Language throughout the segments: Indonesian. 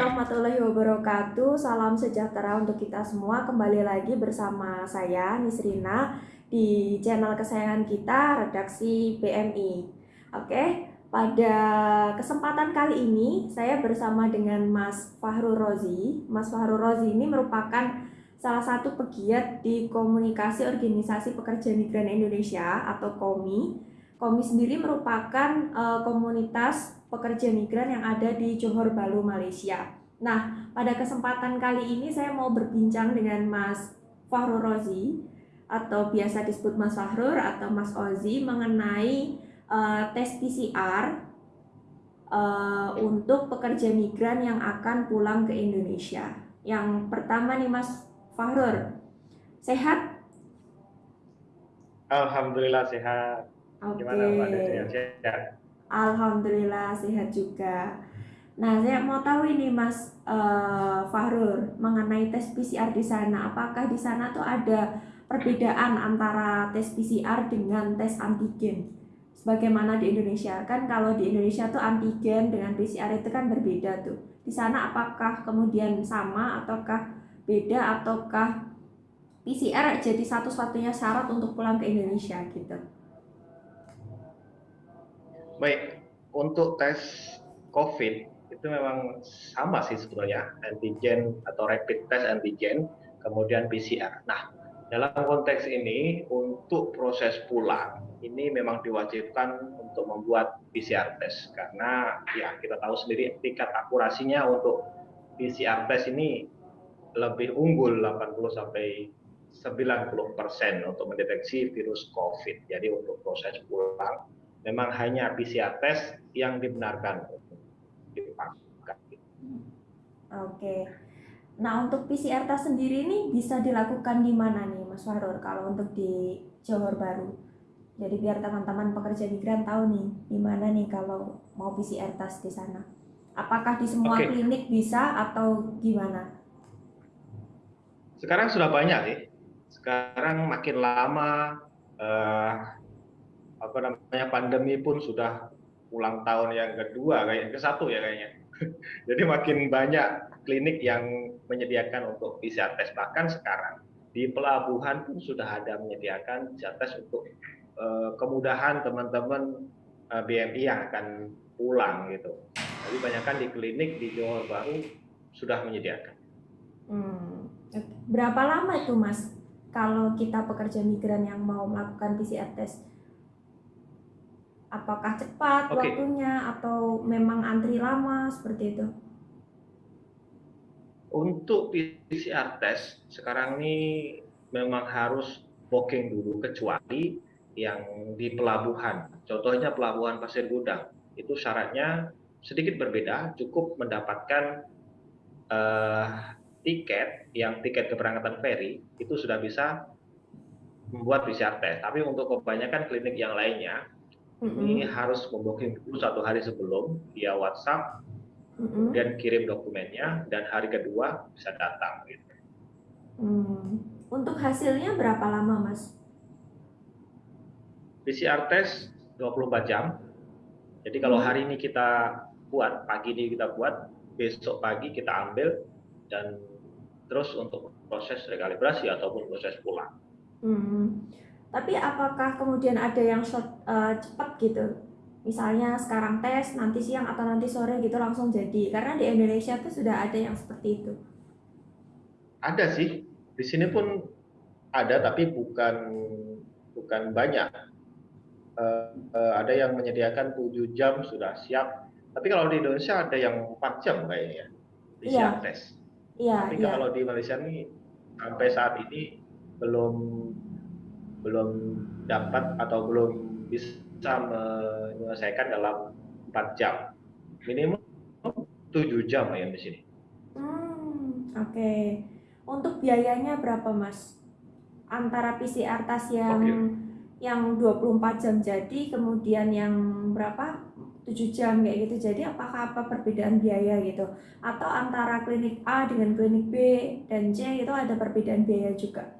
warahmatullahi wabarakatuh. Salam sejahtera untuk kita semua. Kembali lagi bersama saya Nisrina di channel kesayangan kita Redaksi BMI. Oke, pada kesempatan kali ini saya bersama dengan Mas Fahru Rozi. Mas Fahru Rozi ini merupakan salah satu pegiat di Komunikasi Organisasi Pekerja Migran Indonesia atau KOMI. KOMI sendiri merupakan uh, komunitas pekerja migran yang ada di Johor Bahru, Malaysia. Nah, pada kesempatan kali ini saya mau berbincang dengan Mas Fahru Rozi atau biasa disebut Mas Fahrur atau Mas Ozi mengenai uh, tes PCR uh, eh, untuk pekerja migran yang akan pulang ke Indonesia. Yang pertama nih Mas Fahrur, sehat? Alhamdulillah sehat. Okay. Gimana Mbak Sehat? Alhamdulillah sehat juga. Nah, saya mau tahu ini Mas uh, Fahrul mengenai tes PCR di sana. Apakah di sana tuh ada perbedaan antara tes PCR dengan tes antigen? Sebagaimana di Indonesia kan kalau di Indonesia tuh antigen dengan PCR itu kan berbeda tuh. Di sana apakah kemudian sama ataukah beda ataukah PCR jadi satu-satunya syarat untuk pulang ke Indonesia gitu? Baik, untuk tes COVID itu memang sama sih sebetulnya antigen atau rapid test antigen, kemudian PCR. Nah, dalam konteks ini untuk proses pulang ini memang diwajibkan untuk membuat PCR test karena ya kita tahu sendiri tingkat akurasinya untuk PCR test ini lebih unggul 80 sampai 90 persen untuk mendeteksi virus COVID. Jadi untuk proses pulang memang hanya PCR test yang dibenarkan Oke. Nah, untuk PCR test sendiri ini bisa dilakukan di mana nih, Mas Farur, kalau untuk di Johor Baru? Jadi biar teman-teman pekerja migran tahu nih, di mana nih kalau mau PCR test di sana. Apakah di semua Oke. klinik bisa atau gimana? Sekarang sudah banyak sih. Sekarang makin lama uh, apa namanya pandemi pun sudah ulang tahun yang kedua kayak ke satu ya kayaknya. Jadi makin banyak klinik yang menyediakan untuk PCR test bahkan sekarang di pelabuhan pun sudah ada menyediakan PCR test untuk uh, kemudahan teman-teman uh, eh, BMI yang akan pulang gitu. Jadi banyakkan di klinik di Johor Bahru sudah menyediakan. Hmm. Berapa lama itu Mas kalau kita pekerja migran yang mau melakukan PCR test? Apakah cepat okay. waktunya atau memang antri lama seperti itu? Untuk PCR test sekarang ini memang harus booking dulu kecuali yang di pelabuhan. Contohnya pelabuhan Pasir Gudang itu syaratnya sedikit berbeda, cukup mendapatkan uh, tiket yang tiket keberangkatan ferry itu sudah bisa membuat PCR test. Tapi untuk kebanyakan klinik yang lainnya hmm Ini harus membooking dulu satu hari sebelum via WhatsApp, mm-hmm. dan kirim dokumennya, dan hari kedua bisa datang. Gitu. Hmm. Untuk hasilnya berapa lama, Mas? PCR test 24 jam. Jadi kalau mm. hari ini kita buat, pagi ini kita buat, besok pagi kita ambil, dan terus untuk proses rekalibrasi ataupun proses pulang. Hmm. Tapi apakah kemudian ada yang short, uh, cepat gitu? Misalnya sekarang tes, nanti siang atau nanti sore gitu langsung jadi. Karena di Indonesia tuh sudah ada yang seperti itu. Ada sih. Di sini pun ada tapi bukan bukan banyak. Uh, uh, ada yang menyediakan 7 jam sudah siap. Tapi kalau di Indonesia ada yang 4 jam kayaknya di iya. tes. Iya, tapi iya. kalau di Malaysia ini sampai saat ini belum belum dapat atau belum bisa menyelesaikan dalam 4 jam. Minimum 7 jam yang di sini. Hmm, oke. Okay. Untuk biayanya berapa, Mas? Antara PCR tas yang okay. yang 24 jam jadi kemudian yang berapa? 7 jam kayak gitu. Jadi apakah apa perbedaan biaya gitu? Atau antara klinik A dengan klinik B dan C itu ada perbedaan biaya juga?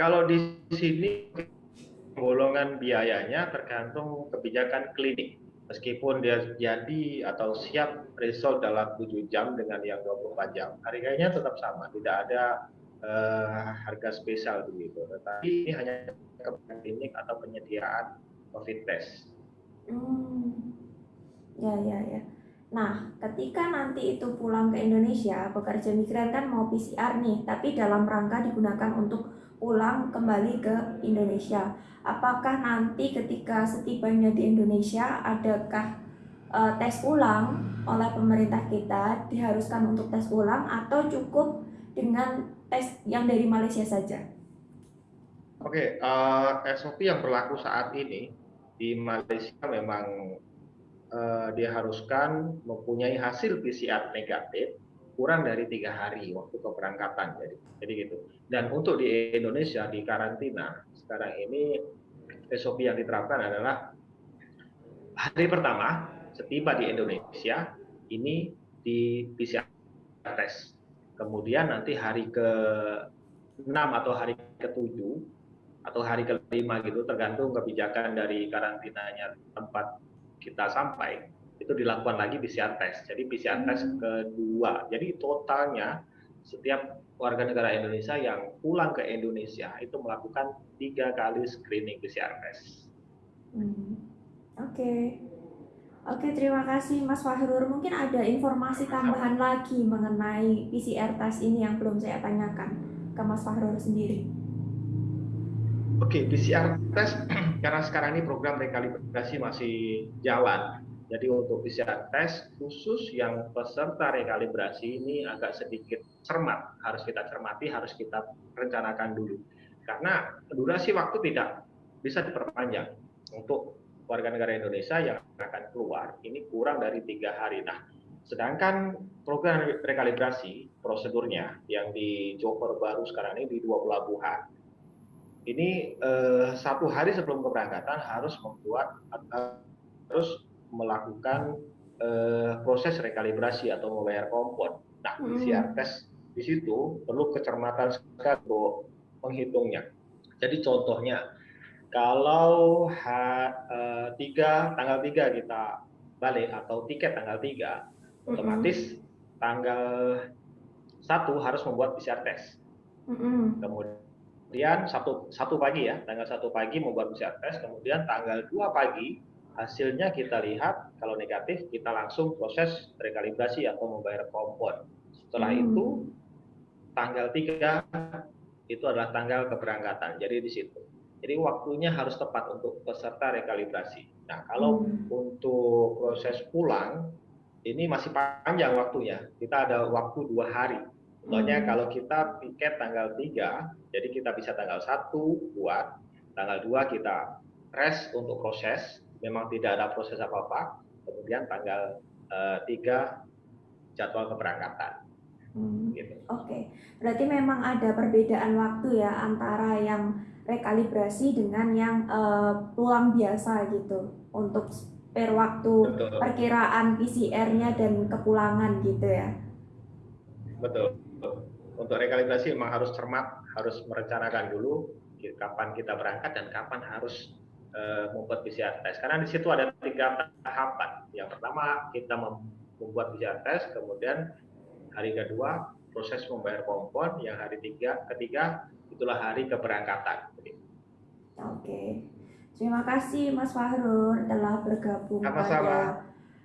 Kalau di sini golongan biayanya tergantung kebijakan klinik. meskipun dia jadi atau siap result dalam 7 jam dengan yang 24 jam, harganya tetap sama, tidak ada uh, harga spesial begitu. Tetapi ini hanya klinik atau penyediaan COVID test. Hmm. Ya, ya, ya. Nah, ketika nanti itu pulang ke Indonesia, pekerja migran kan mau PCR nih, tapi dalam rangka digunakan untuk pulang kembali ke Indonesia. Apakah nanti ketika setibanya di Indonesia, adakah uh, tes ulang oleh pemerintah kita diharuskan untuk tes ulang atau cukup dengan tes yang dari Malaysia saja? Oke, okay, uh, SOP yang berlaku saat ini di Malaysia memang uh, diharuskan mempunyai hasil PCR negatif kurang dari tiga hari waktu keberangkatan jadi jadi gitu. Dan untuk di Indonesia di karantina sekarang ini SOP yang diterapkan adalah hari pertama setiba di Indonesia ini di PCR test. Kemudian nanti hari ke 6 atau hari ke-7 atau hari kelima gitu tergantung kebijakan dari karantinanya tempat kita sampai itu dilakukan lagi PCR test. Jadi PCR test hmm. kedua. Jadi totalnya setiap warga negara Indonesia yang pulang ke Indonesia itu melakukan tiga kali screening PCR test. Hmm. Oke, okay. oke okay, terima kasih Mas Fahrur. Mungkin ada informasi tambahan lagi mengenai PCR test ini yang belum saya tanyakan ke Mas Fahrur sendiri. Oke, okay, PCR test karena sekarang ini program rekalibrasi masih jalan. Jadi untuk PCR test khusus yang peserta rekalibrasi ini agak sedikit cermat, harus kita cermati, harus kita rencanakan dulu. Karena durasi waktu tidak bisa diperpanjang untuk warga negara Indonesia yang akan keluar ini kurang dari tiga hari. Nah, sedangkan program rekalibrasi prosedurnya yang di Joker baru sekarang ini di dua pelabuhan ini eh, satu hari sebelum keberangkatan harus membuat harus melakukan eh, proses rekalibrasi atau membayar kompon. Nah, hmm. PCR test di situ perlu kecermatan sekali untuk menghitungnya. Jadi contohnya, kalau H, eh, 3, tanggal 3 kita balik atau tiket tanggal 3, hmm. otomatis tanggal 1 harus membuat PCR test. Hmm. Kemudian satu, satu pagi ya, tanggal satu pagi membuat PCR test, kemudian tanggal dua pagi hasilnya kita lihat, kalau negatif kita langsung proses rekalibrasi atau membayar kompon. Setelah hmm. itu tanggal tiga itu adalah tanggal keberangkatan, jadi di situ. Jadi waktunya harus tepat untuk peserta rekalibrasi. Nah, kalau hmm. untuk proses pulang, ini masih panjang waktunya. Kita ada waktu dua hari Contohnya hmm. kalau kita tiket tanggal 3, jadi kita bisa tanggal 1 buat, tanggal 2 kita rest untuk proses, memang tidak ada proses apa-apa, kemudian tanggal uh, eh, 3 jadwal keberangkatan. Hmm. Gitu. Oke, okay. berarti memang ada perbedaan waktu ya antara yang rekalibrasi dengan yang uh, pulang biasa gitu untuk per waktu Betul. perkiraan PCR-nya dan kepulangan gitu ya. Betul untuk rekalibrasi memang harus cermat, harus merencanakan dulu kapan kita berangkat dan kapan harus uh, membuat PCR test. Karena di situ ada tiga tahapan. Yang pertama kita membuat PCR test, kemudian hari kedua proses membayar kompon, yang hari tiga, ketiga itulah hari keberangkatan. Oke, terima kasih Mas Fahrur telah bergabung Sama -sama. pada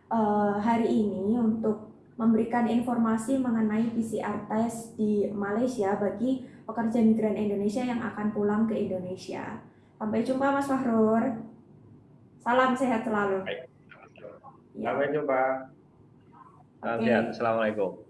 uh, hari ini untuk memberikan informasi mengenai PCR test di Malaysia bagi pekerja migran Indonesia yang akan pulang ke Indonesia. Sampai jumpa Mas Fahrur. Salam sehat selalu. Ya. Sampai jumpa. Salam okay. sehat. Assalamualaikum.